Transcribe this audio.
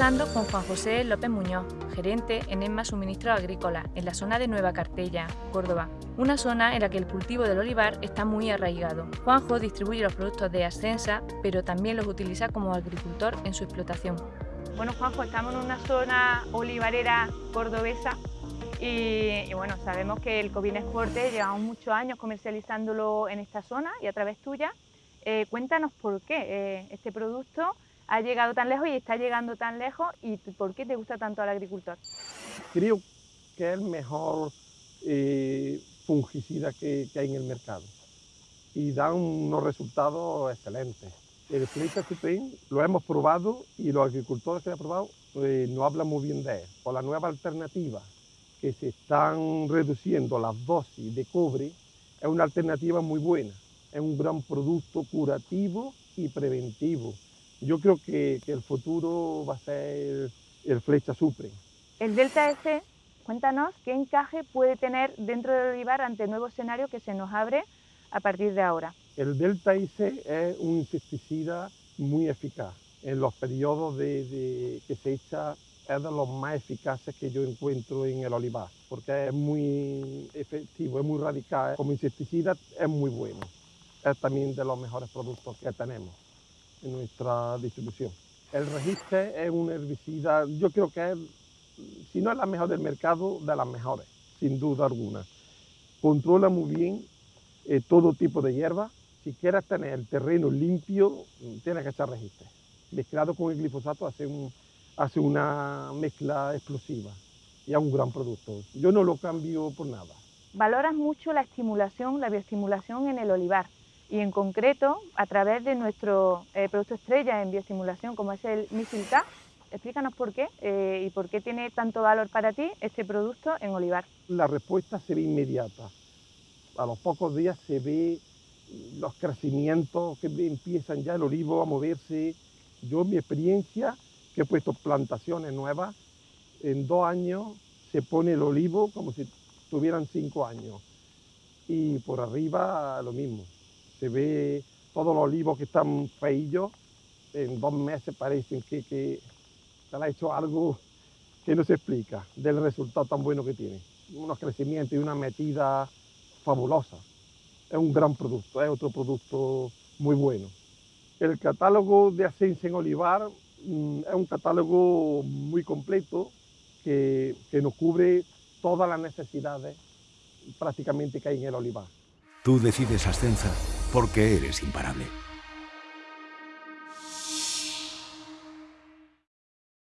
con Juan José López Muñoz, gerente en ESMA Suministros Agrícolas, en la zona de Nueva Cartella, Córdoba, una zona en la que el cultivo del olivar está muy arraigado. Juanjo distribuye los productos de Ascensa, pero también los utiliza como agricultor en su explotación. Bueno, Juanjo, estamos en una zona olivarera cordobesa y, bueno, sabemos que el Covines Forte llevamos muchos años comercializándolo en esta zona y a través tuya. Eh, cuéntanos por qué eh, este producto ha llegado tan lejos y está llegando tan lejos y por qué te gusta tanto al agricultor. Creo que es el mejor eh, fungicida que, hay en el mercado y da unos resultados excelentes. El Supreme lo hemos probado y los agricultores que lo han probado eh, no hablan muy bien de él. Por la nueva alternativa que se están reduciendo las dosis de cobre, es una alternativa muy buena. Es un gran producto curativo y preventivo yo creo que, el futuro va a ser el Flecha Supreme. El Delta S, cuéntanos qué encaje puede tener dentro del olivar ante el nuevo escenario que se nos abre a partir de ahora. El Delta S es un insecticida muy eficaz. En los periodos de, que se echa es de los más eficaces que yo encuentro en el olivar, porque es muy efectivo, es muy radical. Como insecticida es muy bueno. Es también de los mejores productos que tenemos en nuestra distribución. El registre es un herbicida, yo creo que si no es la mejor del mercado, de las mejores, sin duda alguna. Controla muy bien eh, todo tipo de hierba. Si quieres tener el terreno limpio, tienes que echar registre. Mezclado con el glifosato hace, un, hace una mezcla explosiva y es un gran producto. Yo no lo cambio por nada. Valoras mucho la estimulación, la bioestimulación en el olivar y en concreto a través de nuestro eh, producto estrella en bioestimulación como es el Misilta. Explícanos por qué eh, y por qué tiene tanto valor para ti este producto en olivar. La respuesta se ve inmediata. A los pocos días se ve los crecimientos que empiezan ya el olivo a moverse. Yo en mi experiencia, que he puesto plantaciones nuevas, en dos años se pone el olivo como si tuvieran cinco años. Y por arriba lo mismo se ve todos los olivos que están feillos, en dos meses parecen que, que se le ha hecho algo que no se explica del resultado tan bueno que tiene. Unos crecimientos y una metida fabulosa. Es un gran producto, es otro producto muy bueno. El catálogo de Ascensa en Olivar mm, es un catálogo muy completo que, que nos cubre todas las necesidades prácticamente que hay en el olivar. Tú decides Ascensa porque eres imparable.